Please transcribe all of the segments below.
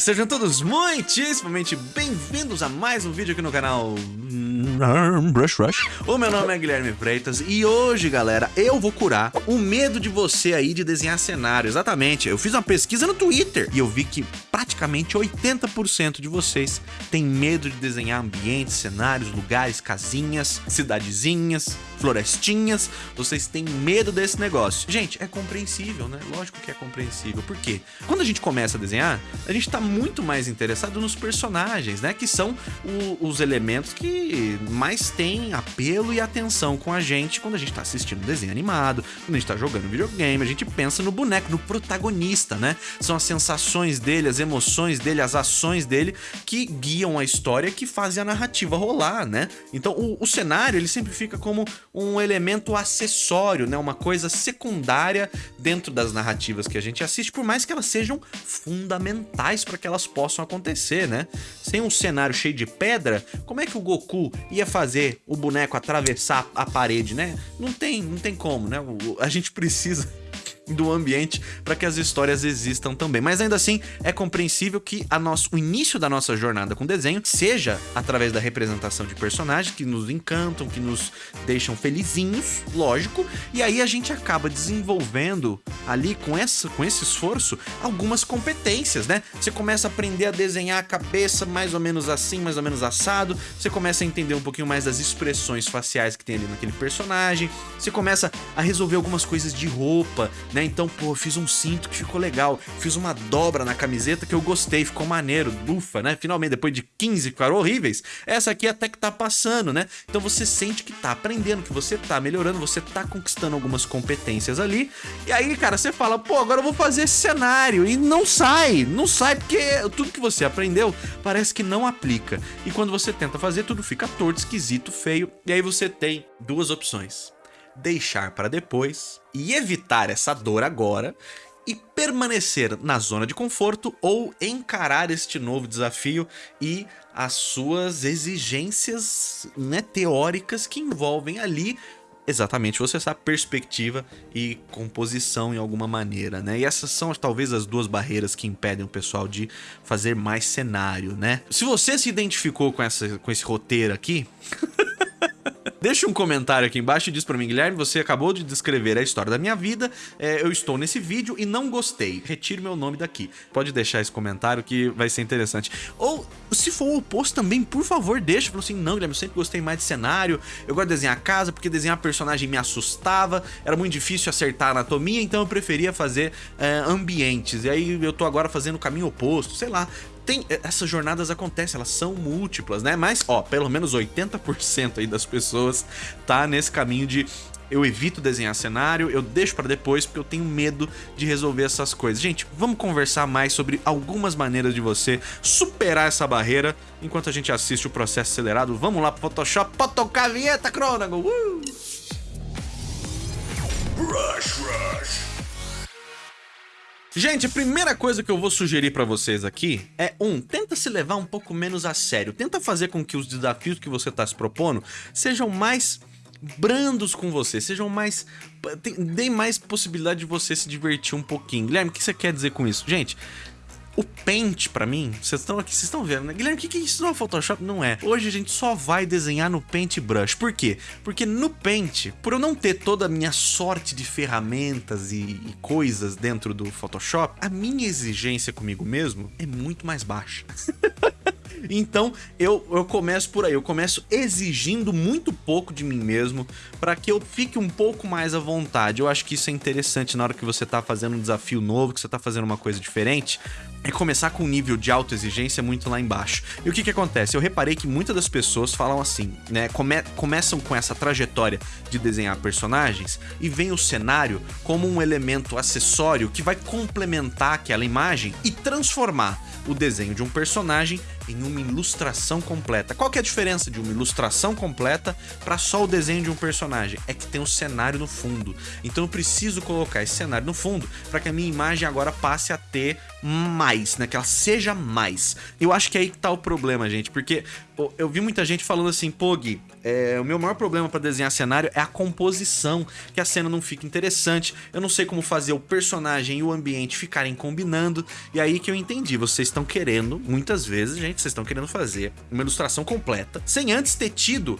Sejam todos muitíssimamente bem-vindos a mais um vídeo aqui no canal Brush Rush. O meu nome é Guilherme Freitas e hoje, galera, eu vou curar o medo de você aí de desenhar cenário. Exatamente, eu fiz uma pesquisa no Twitter e eu vi que praticamente 80% de vocês têm medo de desenhar ambientes, cenários, lugares, casinhas, cidadezinhas, florestinhas. Vocês têm medo desse negócio. Gente, é compreensível, né? Lógico que é compreensível. Por quê? Quando a gente começa a desenhar, a gente tá muito mais interessado nos personagens, né? Que são o, os elementos que mais têm apelo e atenção com a gente quando a gente tá assistindo desenho animado, quando a gente tá jogando videogame, a gente pensa no boneco, no protagonista, né? São as sensações dele, as emoções dele, as ações dele que guiam a história, que fazem a narrativa rolar, né? Então o, o cenário, ele sempre fica como um elemento acessório, né? Uma coisa secundária dentro das narrativas que a gente assiste, por mais que elas sejam fundamentais para que elas possam acontecer, né? Sem um cenário cheio de pedra, como é que o Goku ia fazer o boneco atravessar a parede, né? Não tem, não tem como, né? A gente precisa do ambiente para que as histórias existam também. Mas ainda assim, é compreensível que nosso, o início da nossa jornada com desenho seja através da representação de personagens que nos encantam, que nos deixam felizinhos, lógico, e aí a gente acaba desenvolvendo ali com, essa, com esse esforço algumas competências, né? Você começa a aprender a desenhar a cabeça mais ou menos assim, mais ou menos assado, você começa a entender um pouquinho mais das expressões faciais que tem ali naquele personagem, você começa a resolver algumas coisas de roupa, né? Então, pô, fiz um cinto que ficou legal, fiz uma dobra na camiseta que eu gostei, ficou maneiro, ufa, né? Finalmente, depois de 15 que ficaram horríveis, essa aqui até que tá passando, né? Então você sente que tá aprendendo, que você tá melhorando, você tá conquistando algumas competências ali, e aí, cara, você fala, pô, agora eu vou fazer esse cenário, e não sai, não sai, porque tudo que você aprendeu parece que não aplica, e quando você tenta fazer, tudo fica torto, esquisito, feio, e aí você tem duas opções deixar para depois e evitar essa dor agora e permanecer na zona de conforto ou encarar este novo desafio e as suas exigências né, teóricas que envolvem ali exatamente você essa perspectiva e composição em alguma maneira, né? E essas são talvez as duas barreiras que impedem o pessoal de fazer mais cenário, né? Se você se identificou com, essa, com esse roteiro aqui... Deixa um comentário aqui embaixo e diz pra mim, Guilherme, você acabou de descrever a história da minha vida, é, eu estou nesse vídeo e não gostei, retire meu nome daqui. Pode deixar esse comentário que vai ser interessante. Ou, se for o oposto também, por favor, deixa. Falou assim, não, Guilherme, eu sempre gostei mais de cenário, eu gosto de desenhar casa, porque desenhar personagem me assustava, era muito difícil acertar a anatomia, então eu preferia fazer é, ambientes. E aí eu tô agora fazendo o caminho oposto, sei lá tem essas jornadas acontecem, elas são múltiplas, né? Mas, ó, pelo menos 80% aí das pessoas tá nesse caminho de eu evito desenhar cenário, eu deixo para depois porque eu tenho medo de resolver essas coisas. Gente, vamos conversar mais sobre algumas maneiras de você superar essa barreira enquanto a gente assiste o processo acelerado. Vamos lá pro Photoshop, pra tocar a vinheta, Cronago! Uh! Rush, rush. Gente, a primeira coisa que eu vou sugerir pra vocês aqui é, um, tenta se levar um pouco menos a sério. Tenta fazer com que os desafios que você tá se propondo sejam mais brandos com você, sejam mais... Deem mais possibilidade de você se divertir um pouquinho. Guilherme, o que você quer dizer com isso? Gente, o Paint, pra mim, vocês estão aqui, vocês estão vendo, né? Guilherme, o que, que é isso não é Photoshop? Não é. Hoje a gente só vai desenhar no Paint Brush. Por quê? Porque no Paint, por eu não ter toda a minha sorte de ferramentas e, e coisas dentro do Photoshop, a minha exigência comigo mesmo é muito mais baixa. Então eu, eu começo por aí, eu começo exigindo muito pouco de mim mesmo para que eu fique um pouco mais à vontade. Eu acho que isso é interessante na hora que você tá fazendo um desafio novo, que você tá fazendo uma coisa diferente, é começar com um nível de autoexigência muito lá embaixo. E o que que acontece? Eu reparei que muitas das pessoas falam assim, né? Come começam com essa trajetória de desenhar personagens e vem o cenário como um elemento acessório que vai complementar aquela imagem e transformar o desenho de um personagem em uma ilustração completa. Qual que é a diferença de uma ilustração completa para só o desenho de um personagem? É que tem um cenário no fundo. Então eu preciso colocar esse cenário no fundo para que a minha imagem agora passe a ter mais, né? Que ela seja mais. Eu acho que é aí que tá o problema, gente, porque eu vi muita gente falando assim, pô, Gui, é, o meu maior problema para desenhar cenário é a composição, que a cena não fica interessante, eu não sei como fazer o personagem e o ambiente ficarem combinando, e aí que eu entendi, vocês estão querendo, muitas vezes, gente, vocês estão querendo fazer uma ilustração completa, sem antes ter tido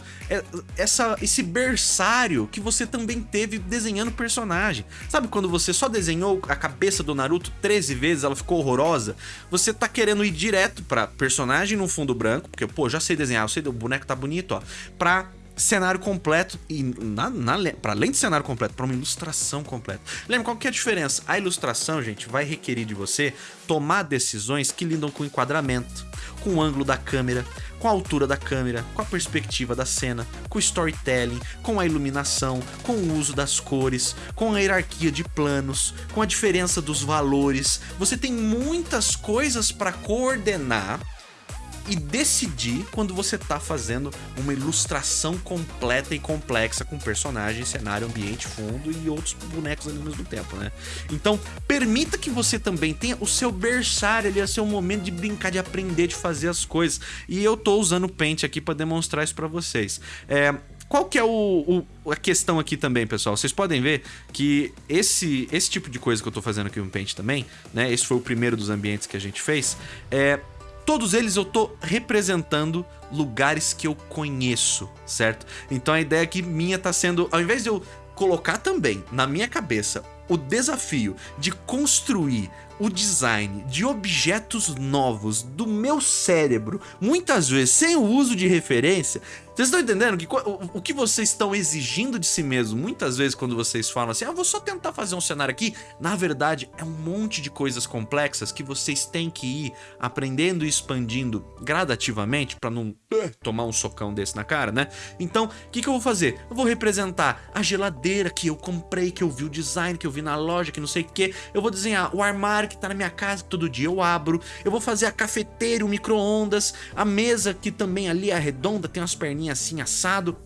essa, esse berçário que você também teve desenhando personagem. Sabe quando você só desenhou a cabeça do Naruto 13 vezes, ela ficou horrorosa? Você tá querendo ir direto pra personagem no fundo branco, porque, pô, já sei desenhar, eu sei, o boneco tá bonito, ó, pra cenário completo e na, na, para além de cenário completo, para uma ilustração completa. Lembra qual que é a diferença? A ilustração, gente, vai requerir de você tomar decisões que lidam com o enquadramento, com o ângulo da câmera, com a altura da câmera, com a perspectiva da cena, com o storytelling, com a iluminação, com o uso das cores, com a hierarquia de planos, com a diferença dos valores. Você tem muitas coisas para coordenar e decidir quando você tá fazendo uma ilustração completa e complexa com personagem, cenário, ambiente, fundo e outros bonecos ali ao mesmo tempo, né? Então, permita que você também tenha o seu berçário ali, o seu momento de brincar, de aprender, de fazer as coisas. E eu tô usando o Paint aqui para demonstrar isso para vocês. É, qual que é o, o, a questão aqui também, pessoal? Vocês podem ver que esse, esse tipo de coisa que eu tô fazendo aqui no Paint também, né? Esse foi o primeiro dos ambientes que a gente fez. É, todos eles eu tô representando lugares que eu conheço, certo? Então a ideia aqui minha tá sendo, ao invés de eu colocar também na minha cabeça o desafio de construir o design de objetos novos do meu cérebro, muitas vezes sem o uso de referência, vocês estão entendendo que o, que vocês estão exigindo de si mesmo, muitas vezes quando vocês falam assim, ah, vou só tentar fazer um cenário aqui, na verdade é um monte de coisas complexas que vocês têm que ir aprendendo e expandindo gradativamente para não uh, tomar um socão desse na cara, né? Então, o que, que eu vou fazer? Eu vou representar a geladeira que eu comprei, que eu vi o design, que eu vi na loja, que não sei o que, eu vou desenhar o armário que tá na minha casa, todo dia eu abro, eu vou fazer a cafeteira, o micro-ondas, a mesa que também ali é redonda, tem umas perninhas assim assado,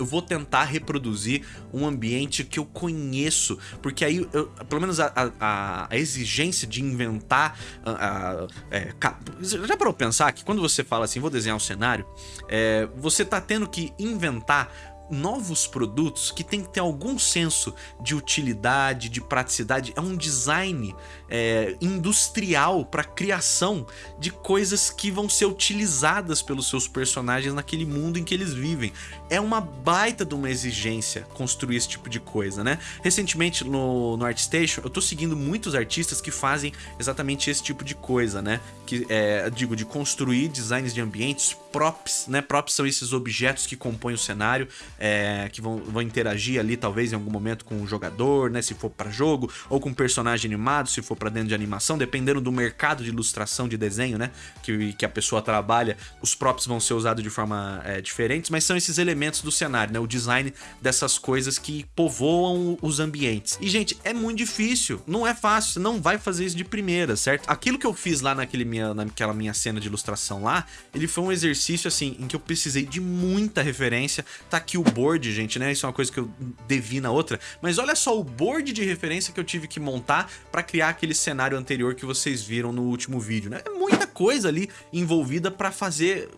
eu vou tentar reproduzir um ambiente que eu conheço, porque aí, eu, pelo menos a, a, a, exigência de inventar... A, é, já para eu pensar que quando você fala assim, vou desenhar um cenário, é, você tá tendo que inventar novos produtos que tem que ter algum senso de utilidade, de praticidade. É um design é, industrial para criação de coisas que vão ser utilizadas pelos seus personagens naquele mundo em que eles vivem. É uma baita de uma exigência construir esse tipo de coisa, né? Recentemente no, no ArtStation eu tô seguindo muitos artistas que fazem exatamente esse tipo de coisa, né? Que é, digo, de construir designs de ambientes, props, né? Props são esses objetos que compõem o cenário é, que vão, vão interagir ali talvez em algum momento com o jogador, né, se for para jogo, ou com um personagem animado, se for para dentro de animação, dependendo do mercado de ilustração de desenho, né, que, que a pessoa trabalha, os props vão ser usados de forma é, diferentes, mas são esses elementos do cenário, né, o design dessas coisas que povoam os ambientes. E gente, é muito difícil, não é fácil, você não vai fazer isso de primeira, certo? Aquilo que eu fiz lá naquele minha, naquela minha cena de ilustração lá, ele foi um exercício assim, em que eu precisei de muita referência, tá aqui o board, gente, né? Isso é uma coisa que eu devi na outra. Mas olha só o board de referência que eu tive que montar para criar aquele cenário anterior que vocês viram no último vídeo, né? É muita coisa ali envolvida para fazer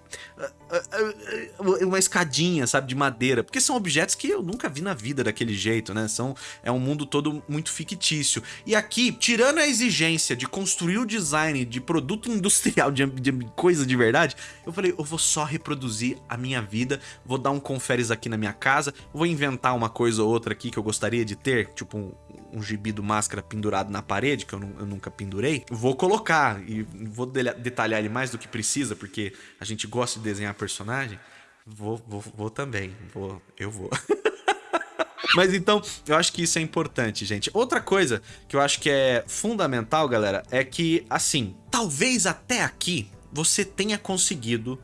uma escadinha, sabe, de madeira, porque são objetos que eu nunca vi na vida daquele jeito, né? São, é um mundo todo muito fictício. E aqui, tirando a exigência de construir o design de produto industrial, de, de coisa de verdade, eu falei, eu vou só reproduzir a minha vida, vou dar um conferes aqui na minha casa, vou inventar uma coisa ou outra aqui que eu gostaria de ter, tipo um, um gibi do Máscara pendurado na parede, que eu, eu nunca pendurei, vou colocar e vou detalhar ele mais do que precisa, porque a gente gosta de desenhar personagem, vou, vou, vou também. Vou, eu vou. Mas então, eu acho que isso é importante, gente. Outra coisa que eu acho que é fundamental, galera, é que, assim, talvez até aqui você tenha conseguido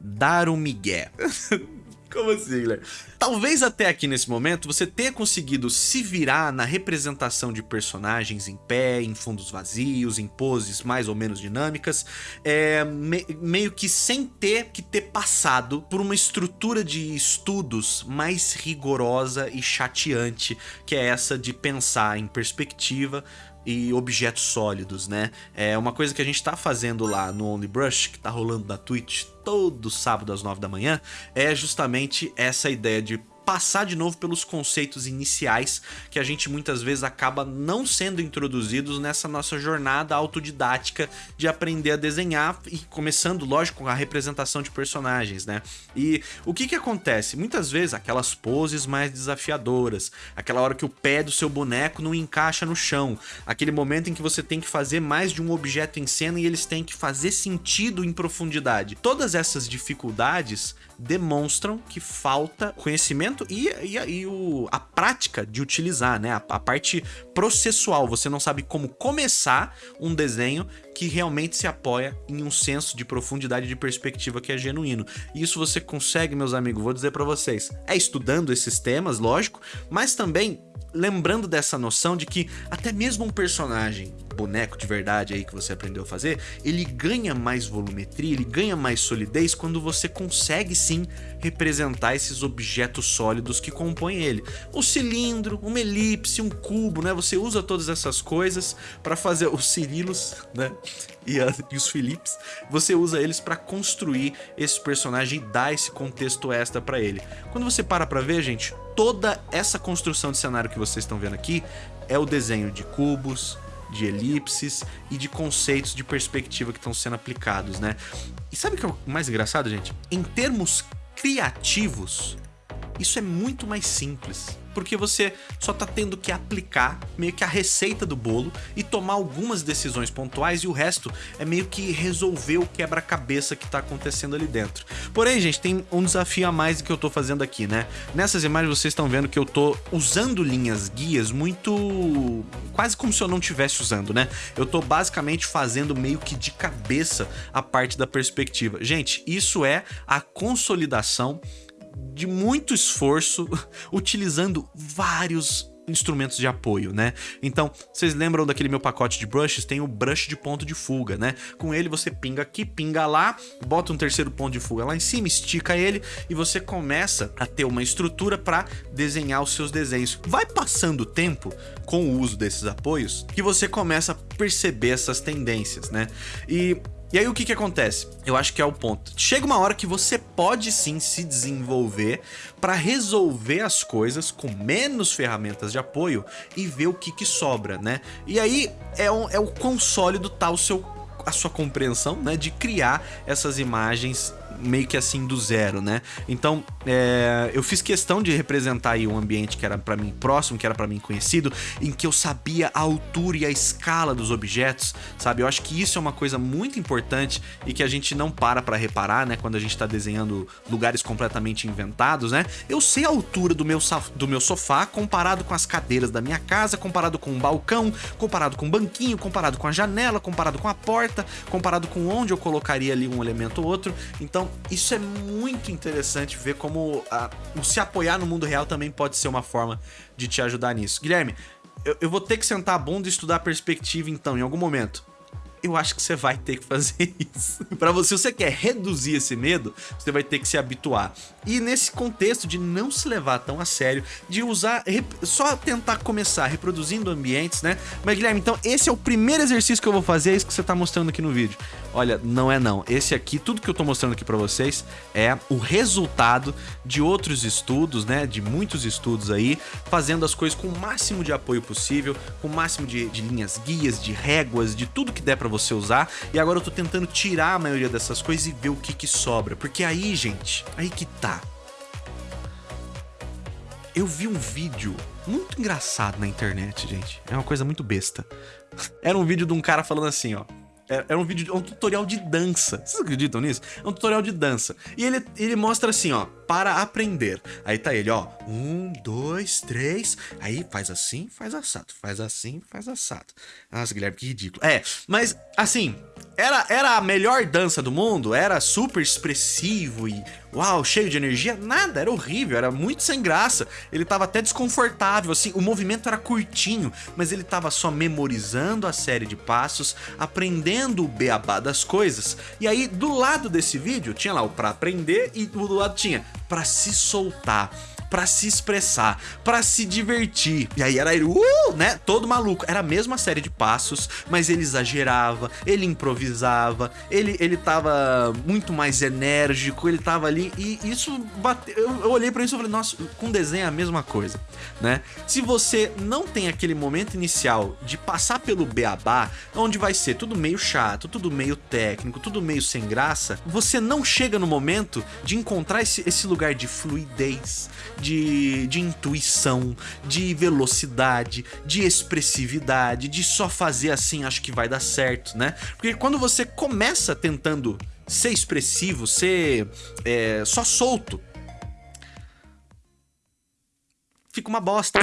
dar um migué. Como assim, Guilherme? Talvez até aqui nesse momento você tenha conseguido se virar na representação de personagens em pé, em fundos vazios, em poses mais ou menos dinâmicas, é, me, meio que sem ter que ter passado por uma estrutura de estudos mais rigorosa e chateante, que é essa de pensar em perspectiva, e objetos sólidos, né? É uma coisa que a gente tá fazendo lá no OnlyBrush, que tá rolando na Twitch todo sábado às 9 da manhã, é justamente essa ideia de passar de novo pelos conceitos iniciais que a gente muitas vezes acaba não sendo introduzidos nessa nossa jornada autodidática de aprender a desenhar e começando, lógico, com a representação de personagens, né? E o que que acontece? Muitas vezes aquelas poses mais desafiadoras, aquela hora que o pé do seu boneco não encaixa no chão, aquele momento em que você tem que fazer mais de um objeto em cena e eles têm que fazer sentido em profundidade. Todas essas dificuldades demonstram que falta conhecimento e, e, e o, a prática de utilizar, né? A, a, parte processual. Você não sabe como começar um desenho que realmente se apoia em um senso de profundidade de perspectiva que é genuíno. E isso você consegue, meus amigos, vou dizer para vocês, é estudando esses temas, lógico, mas também lembrando dessa noção de que até mesmo um personagem boneco de verdade aí que você aprendeu a fazer, ele ganha mais volumetria, ele ganha mais solidez quando você consegue sim representar esses objetos sólidos que compõem ele. Um cilindro, uma elipse, um cubo, né? Você usa todas essas coisas para fazer os Cirilos, né? E, a, e os Philips, você usa eles para construir esse personagem e dar esse contexto extra para ele. Quando você para pra ver, gente, toda essa construção de cenário que vocês estão vendo aqui é o desenho de cubos, de elipses e de conceitos de perspectiva que estão sendo aplicados, né? E sabe o que é o mais engraçado, gente? Em termos criativos, isso é muito mais simples porque você só tá tendo que aplicar meio que a receita do bolo e tomar algumas decisões pontuais e o resto é meio que resolver o quebra-cabeça que tá acontecendo ali dentro. Porém, gente, tem um desafio a mais que eu tô fazendo aqui, né? Nessas imagens vocês estão vendo que eu tô usando linhas guias muito... quase como se eu não estivesse usando, né? Eu tô basicamente fazendo meio que de cabeça a parte da perspectiva. Gente, isso é a consolidação de muito esforço, utilizando vários instrumentos de apoio, né? Então, vocês lembram daquele meu pacote de brushes? Tem o brush de ponto de fuga, né? Com ele você pinga aqui, pinga lá, bota um terceiro ponto de fuga lá em cima, estica ele e você começa a ter uma estrutura para desenhar os seus desenhos. Vai passando o tempo com o uso desses apoios que você começa a perceber essas tendências, né? E e aí o que que acontece? Eu acho que é o ponto. Chega uma hora que você pode sim se desenvolver para resolver as coisas com menos ferramentas de apoio e ver o que que sobra, né? E aí é, um, é o quão sólido tá o seu, a sua compreensão, né? De criar essas imagens meio que assim do zero, né? Então, é, eu fiz questão de representar aí um ambiente que era para mim próximo, que era para mim conhecido, em que eu sabia a altura e a escala dos objetos, sabe? Eu acho que isso é uma coisa muito importante e que a gente não para para reparar, né? Quando a gente tá desenhando lugares completamente inventados, né? Eu sei a altura do meu, do meu sofá comparado com as cadeiras da minha casa, comparado com um balcão, comparado com um banquinho, comparado com a janela, comparado com a porta, comparado com onde eu colocaria ali um elemento ou outro. Então, então, isso é muito interessante ver como a, o se apoiar no mundo real também pode ser uma forma de te ajudar nisso. Guilherme, eu, eu vou ter que sentar a bunda e estudar perspectiva então, em algum momento eu acho que você vai ter que fazer isso. Para você, se você quer reduzir esse medo, você vai ter que se habituar. E nesse contexto de não se levar tão a sério, de usar, só tentar começar reproduzindo ambientes, né? Mas Guilherme, então esse é o primeiro exercício que eu vou fazer, é isso que você tá mostrando aqui no vídeo. Olha, não é não. Esse aqui, tudo que eu tô mostrando aqui para vocês é o resultado de outros estudos, né? De muitos estudos aí, fazendo as coisas com o máximo de apoio possível, com o máximo de, de linhas guias, de réguas, de tudo que der para você usar. E agora eu tô tentando tirar a maioria dessas coisas e ver o que que sobra. Porque aí, gente, aí que tá. Eu vi um vídeo muito engraçado na internet, gente. É uma coisa muito besta. Era um vídeo de um cara falando assim, ó. Era um vídeo, um tutorial de dança. Vocês acreditam nisso? É um tutorial de dança. E ele, ele mostra assim, ó, para aprender. Aí tá ele, ó, um, dois, três. Aí faz assim, faz assado. Faz assim, faz assado. Nossa, Guilherme, que ridículo. É, mas assim, era, era a melhor dança do mundo, era super expressivo e uau, cheio de energia, nada, era horrível, era muito sem graça. Ele tava até desconfortável, assim, o movimento era curtinho, mas ele tava só memorizando a série de passos, aprendendo o beabá das coisas. E aí, do lado desse vídeo, tinha lá o pra aprender e do lado tinha pra se soltar. Para se expressar, para se divertir. E aí era ele, uh, né? Todo maluco. Era a mesma série de passos, mas ele exagerava, ele improvisava, ele, ele tava muito mais enérgico, ele tava ali e isso bateu. Eu, eu olhei para isso e falei, nossa, com desenho é a mesma coisa, né? Se você não tem aquele momento inicial de passar pelo beabá, onde vai ser tudo meio chato, tudo meio técnico, tudo meio sem graça, você não chega no momento de encontrar esse, esse lugar de fluidez, de, de intuição, de velocidade, de expressividade, de só fazer assim, acho que vai dar certo, né? Porque quando você começa tentando ser expressivo, ser é, só solto, fica uma bosta.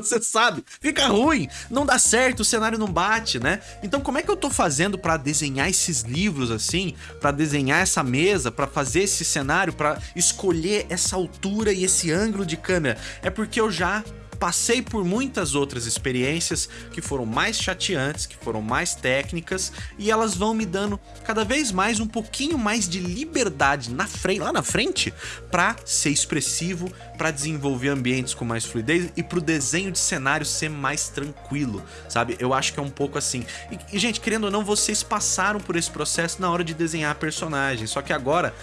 Você sabe, fica ruim, não dá certo, o cenário não bate, né? Então como é que eu tô fazendo para desenhar esses livros assim, para desenhar essa mesa, para fazer esse cenário, para escolher essa altura e esse ângulo de câmera? É porque eu já passei por muitas outras experiências que foram mais chateantes, que foram mais técnicas e elas vão me dando cada vez mais um pouquinho mais de liberdade na frente, lá na frente para ser expressivo, para desenvolver ambientes com mais fluidez e para o desenho de cenário ser mais tranquilo, sabe? Eu acho que é um pouco assim. E, e gente, querendo ou não, vocês passaram por esse processo na hora de desenhar personagens, só que agora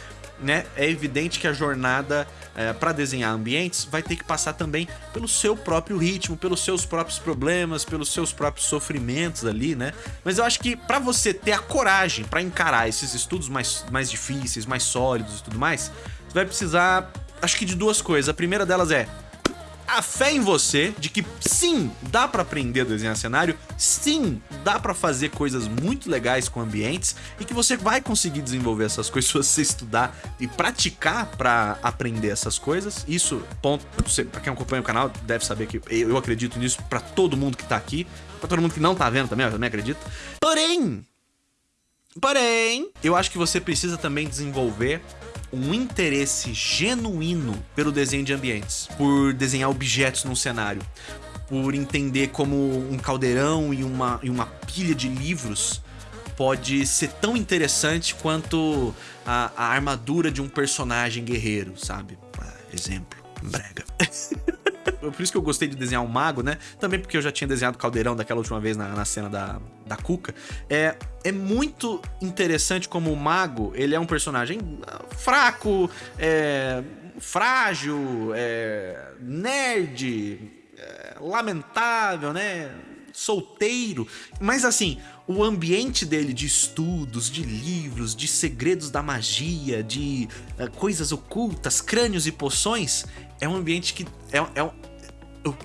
né, é evidente que a jornada é, para desenhar ambientes vai ter que passar também pelo seu próprio ritmo, pelos seus próprios problemas, pelos seus próprios sofrimentos ali, né? Mas eu acho que para você ter a coragem para encarar esses estudos mais, mais difíceis, mais sólidos e tudo mais, você vai precisar, acho que de duas coisas. A primeira delas é a fé em você de que sim, dá para aprender a desenhar cenário, sim, dá para fazer coisas muito legais com ambientes e que você vai conseguir desenvolver essas coisas se você estudar e praticar para aprender essas coisas. Isso, ponto, para quem acompanha o canal deve saber que eu acredito nisso para todo mundo que tá aqui, para todo mundo que não tá vendo também, eu também acredito. Porém, porém, eu acho que você precisa também desenvolver um interesse genuíno pelo desenho de ambientes, por desenhar objetos num cenário, por entender como um caldeirão e uma, e uma pilha de livros pode ser tão interessante quanto a, a armadura de um personagem guerreiro, sabe? Exemplo, brega. Por isso que eu gostei de desenhar um mago, né? Também porque eu já tinha desenhado caldeirão daquela última vez na, na cena da, da Cuca. É, é muito interessante como o mago, ele é um personagem ah, fraco, é, frágil, é, nerd, é, lamentável, né? Solteiro, mas assim, o ambiente dele de estudos, de livros, de segredos da magia, de uh, coisas ocultas, crânios e poções, é um ambiente que é, é,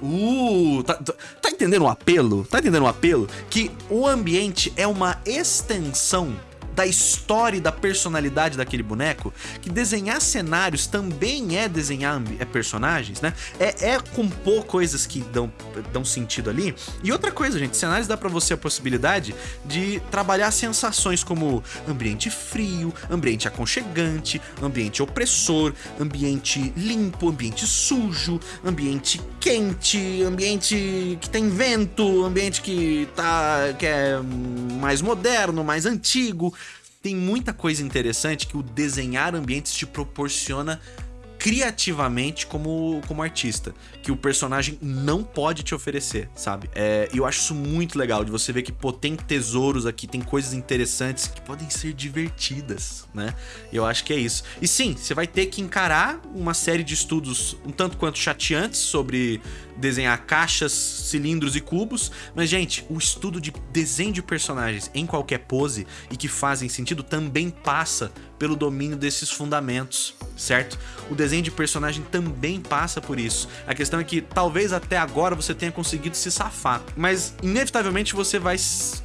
Uh, tá, tá, tá, entendendo o apelo? Tá entendendo o apelo? Que o ambiente é uma extensão da história e da personalidade daquele boneco, que desenhar cenários também é desenhar é personagens, né? É, é compor coisas que dão, dão sentido ali. E outra coisa, gente, cenários dá pra você a possibilidade de trabalhar sensações como ambiente frio, ambiente aconchegante, ambiente opressor, ambiente limpo, ambiente sujo, ambiente quente, ambiente que tem vento, ambiente que tá que é mais moderno, mais antigo. Tem muita coisa interessante que o desenhar ambientes te proporciona criativamente como, como artista, que o personagem não pode te oferecer, sabe? É, eu acho isso muito legal, de você ver que, pô, tem tesouros aqui, tem coisas interessantes que podem ser divertidas, né? Eu acho que é isso. E sim, você vai ter que encarar uma série de estudos um tanto quanto chateantes sobre desenhar caixas, cilindros e cubos, mas, gente, o estudo de desenho de personagens em qualquer pose e que fazem sentido também passa pelo domínio desses fundamentos, certo? O desenho de personagem também passa por isso. A questão é que talvez até agora você tenha conseguido se safar, mas inevitavelmente você vai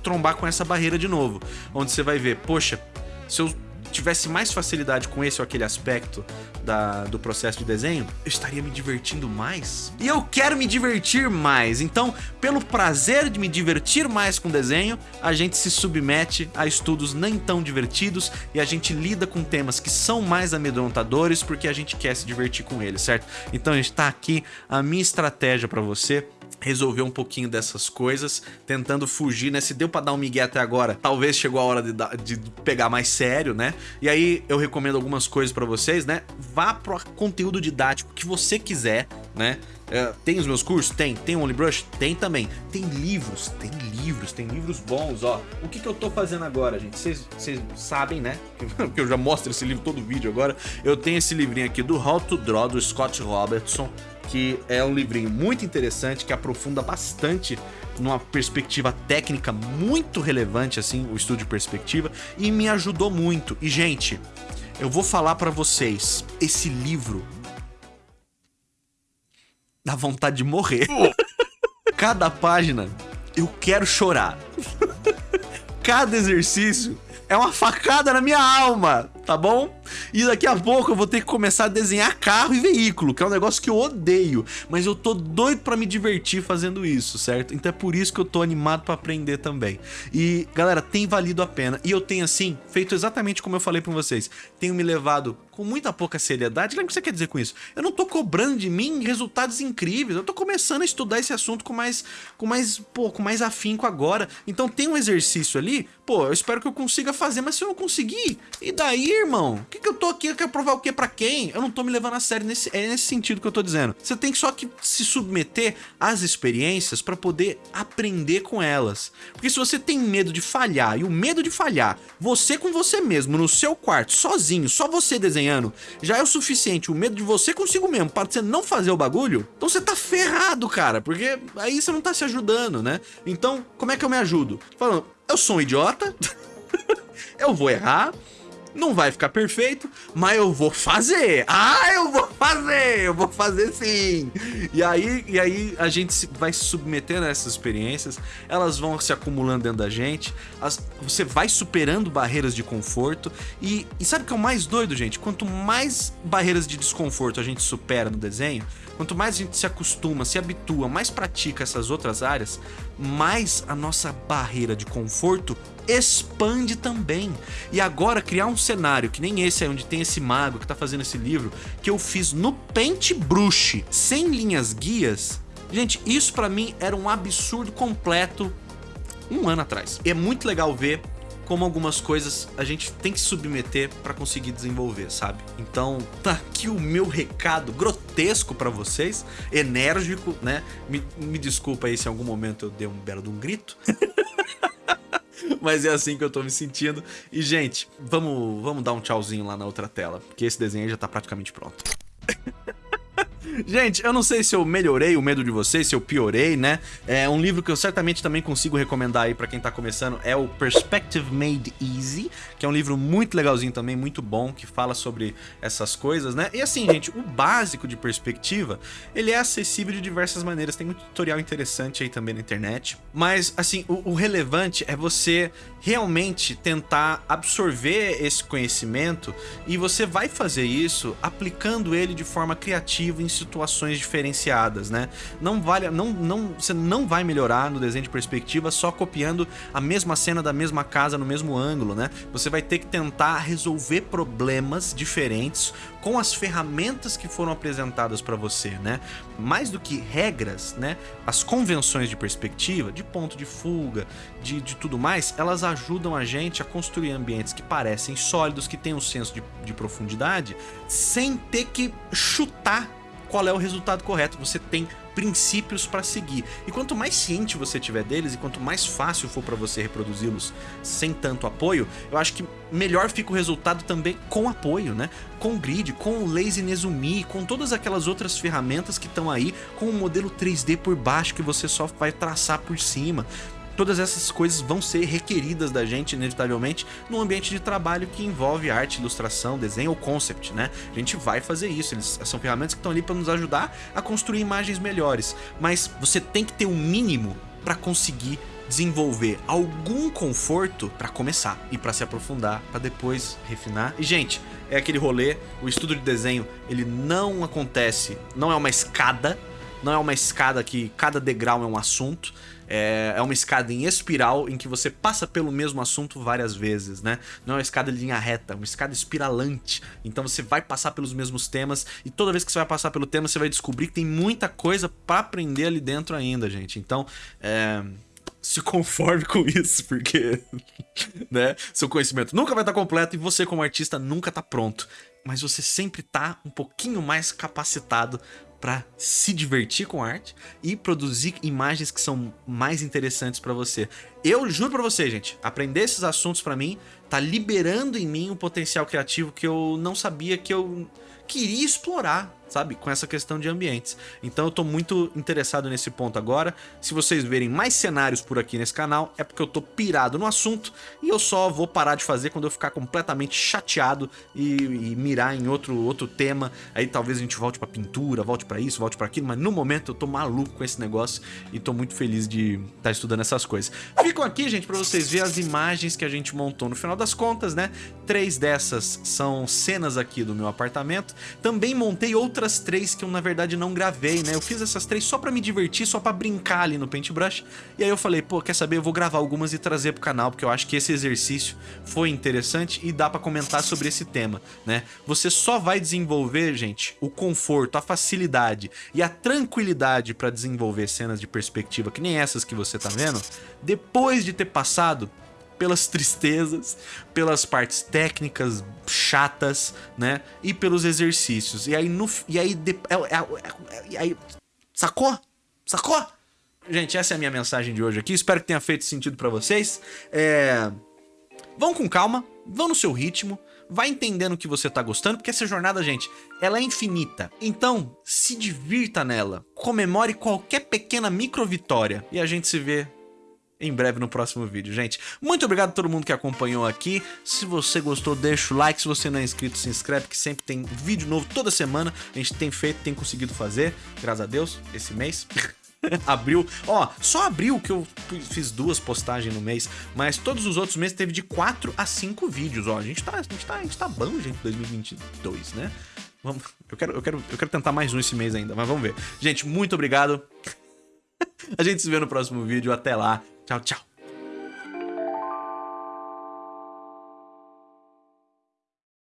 trombar com essa barreira de novo, onde você vai ver, poxa, se eu tivesse mais facilidade com esse ou aquele aspecto da, do processo de desenho, eu estaria me divertindo mais. E eu quero me divertir mais, então, pelo prazer de me divertir mais com desenho, a gente se submete a estudos nem tão divertidos e a gente lida com temas que são mais amedrontadores porque a gente quer se divertir com eles, certo? Então, a gente tá aqui, a minha estratégia para você resolver um pouquinho dessas coisas, tentando fugir, né? Se deu pra dar um migué até agora, talvez chegou a hora de, de pegar mais sério, né? E aí eu recomendo algumas coisas pra vocês, né? Vá pro conteúdo didático que você quiser, né? É, tem os meus cursos? Tem. Tem OnlyBrush? Tem também. Tem livros, tem livros, tem livros bons, ó. O que, que eu tô fazendo agora, gente? Vocês sabem, né? Porque eu já mostro esse livro todo vídeo agora. Eu tenho esse livrinho aqui do How to Draw, do Scott Robertson que é um livrinho muito interessante, que aprofunda bastante numa perspectiva técnica muito relevante, assim, o estudo de perspectiva, e me ajudou muito. E, gente, eu vou falar para vocês, esse livro dá vontade de morrer. Cada página, eu quero chorar. Cada exercício é uma facada na minha alma, tá bom? E daqui a pouco eu vou ter que começar a desenhar carro e veículo, que é um negócio que eu odeio. Mas eu tô doido pra me divertir fazendo isso, certo? Então é por isso que eu tô animado pra aprender também. E, galera, tem valido a pena. E eu tenho, assim, feito exatamente como eu falei pra vocês. Tenho me levado com muita pouca seriedade. O que você quer dizer com isso? Eu não tô cobrando de mim resultados incríveis. Eu tô começando a estudar esse assunto com mais, com mais, pô, com mais afinco agora. Então tem um exercício ali, pô, eu espero que eu consiga fazer, mas se eu não conseguir, e daí, irmão? O que, que eu tô aqui? Eu quero provar o que pra quem? Eu não tô me levando a sério nesse, é nesse sentido que eu tô dizendo. Você tem só que se submeter às experiências para poder aprender com elas. Porque se você tem medo de falhar, e o medo de falhar, você com você mesmo, no seu quarto, sozinho, só você desenhando, já é o suficiente. O medo de você consigo mesmo, para você não fazer o bagulho, então você tá ferrado, cara. Porque aí você não tá se ajudando, né? Então, como é que eu me ajudo? Falando, eu sou um idiota, eu vou errar, não vai ficar perfeito, mas eu vou fazer. Ah, eu vou fazer, eu vou fazer sim. E aí, e aí a gente vai se submetendo a essas experiências, elas vão se acumulando dentro da gente, as, você vai superando barreiras de conforto e, e sabe o que é o mais doido, gente? Quanto mais barreiras de desconforto a gente supera no desenho, quanto mais a gente se acostuma, se habitua, mais pratica essas outras áreas, mais a nossa barreira de conforto expande também. E agora criar um cenário que nem esse aí, onde tem esse mago que tá fazendo esse livro, que eu fiz no Paintbrush, sem linhas guias, gente, isso para mim era um absurdo completo um ano atrás. E é muito legal ver como algumas coisas a gente tem que submeter para conseguir desenvolver, sabe? Então, tá aqui o meu recado grotesco para vocês, enérgico, né? Me, me desculpa aí se em algum momento eu dei um belo de um grito. Mas é assim que eu tô me sentindo. E, gente, vamos, vamos dar um tchauzinho lá na outra tela, porque esse desenho já tá praticamente pronto. Gente, eu não sei se eu melhorei o medo de vocês, se eu piorei, né? É um livro que eu certamente também consigo recomendar aí pra quem tá começando, é o Perspective Made Easy, que é um livro muito legalzinho também, muito bom, que fala sobre essas coisas, né? E assim, gente, o básico de perspectiva, ele é acessível de diversas maneiras, tem muito tutorial interessante aí também na internet, mas assim, o, o relevante é você realmente tentar absorver esse conhecimento e você vai fazer isso aplicando ele de forma criativa em situações diferenciadas, né? Não vale, não, não, você não vai melhorar no desenho de perspectiva só copiando a mesma cena da mesma casa no mesmo ângulo, né? Você vai ter que tentar resolver problemas diferentes com as ferramentas que foram apresentadas para você, né? Mais do que regras, né? As convenções de perspectiva, de ponto de fuga, de, de tudo mais, elas ajudam a gente a construir ambientes que parecem sólidos, que têm um senso de, de profundidade, sem ter que chutar qual é o resultado correto. Você tem princípios para seguir. E quanto mais ciente você tiver deles e quanto mais fácil for para você reproduzi-los sem tanto apoio, eu acho que melhor fica o resultado também com apoio, né? Com grid, com o Lazy Nezumi, com todas aquelas outras ferramentas que estão aí, com o modelo 3D por baixo que você só vai traçar por cima todas essas coisas vão ser requeridas da gente, inevitavelmente, num ambiente de trabalho que envolve arte, ilustração, desenho ou concept, né? A gente vai fazer isso, eles são ferramentas que estão ali para nos ajudar a construir imagens melhores, mas você tem que ter o um mínimo para conseguir desenvolver algum conforto para começar e para se aprofundar, para depois refinar. E gente, é aquele rolê, o estudo de desenho, ele não acontece, não é uma escada, não é uma escada que cada degrau é um assunto, é, é uma escada em espiral em que você passa pelo mesmo assunto várias vezes, né? Não é uma escada de linha reta, é uma escada espiralante. Então você vai passar pelos mesmos temas e toda vez que você vai passar pelo tema, você vai descobrir que tem muita coisa para aprender ali dentro ainda, gente. Então, é se conforme com isso, porque né, seu conhecimento nunca vai estar completo e você como artista nunca está pronto. Mas você sempre está um pouquinho mais capacitado para se divertir com arte e produzir imagens que são mais interessantes para você. Eu juro para você, gente, aprender esses assuntos para mim tá liberando em mim um potencial criativo que eu não sabia que eu queria explorar sabe? Com essa questão de ambientes. Então eu tô muito interessado nesse ponto agora. Se vocês verem mais cenários por aqui nesse canal, é porque eu tô pirado no assunto e eu só vou parar de fazer quando eu ficar completamente chateado e, e mirar em outro, outro tema. Aí talvez a gente volte pra pintura, volte pra isso, volte pra aquilo, mas no momento eu tô maluco com esse negócio e tô muito feliz de estar tá estudando essas coisas. Ficam aqui, gente, pra vocês verem as imagens que a gente montou. No final das contas, né? Três dessas são cenas aqui do meu apartamento. Também montei outras outras três que eu, na verdade, não gravei, né? Eu fiz essas três só pra me divertir, só pra brincar ali no Paintbrush. E aí eu falei, pô, quer saber? Eu vou gravar algumas e trazer pro canal, porque eu acho que esse exercício foi interessante e dá pra comentar sobre esse tema, né? Você só vai desenvolver, gente, o conforto, a facilidade e a tranquilidade pra desenvolver cenas de perspectiva, que nem essas que você tá vendo, depois de ter passado pelas tristezas, pelas partes técnicas chatas, né? E pelos exercícios. E aí, no, e aí, de, é, é, é, e aí sacou? Sacou? Gente, essa é a minha mensagem de hoje aqui. Espero que tenha feito sentido para vocês. É... Vão com calma, vão no seu ritmo, vai entendendo o que você tá gostando, porque essa jornada, gente, ela é infinita. Então, se divirta nela, comemore qualquer pequena micro vitória e a gente se vê em breve no próximo vídeo, gente. Muito obrigado a todo mundo que acompanhou aqui. Se você gostou, deixa o like. Se você não é inscrito, se inscreve, que sempre tem vídeo novo toda semana. A gente tem feito, tem conseguido fazer, graças a Deus, esse mês. abril, ó, só abril que eu fiz duas postagens no mês, mas todos os outros meses teve de 4 a 5 vídeos, ó. A gente tá, a gente tá, a gente tá bom, gente, 2022, né? Vamos, eu quero, eu quero, eu quero tentar mais um esse mês ainda, mas vamos ver. Gente, muito obrigado. a gente se vê no próximo vídeo. Até lá. Tchau, tchau.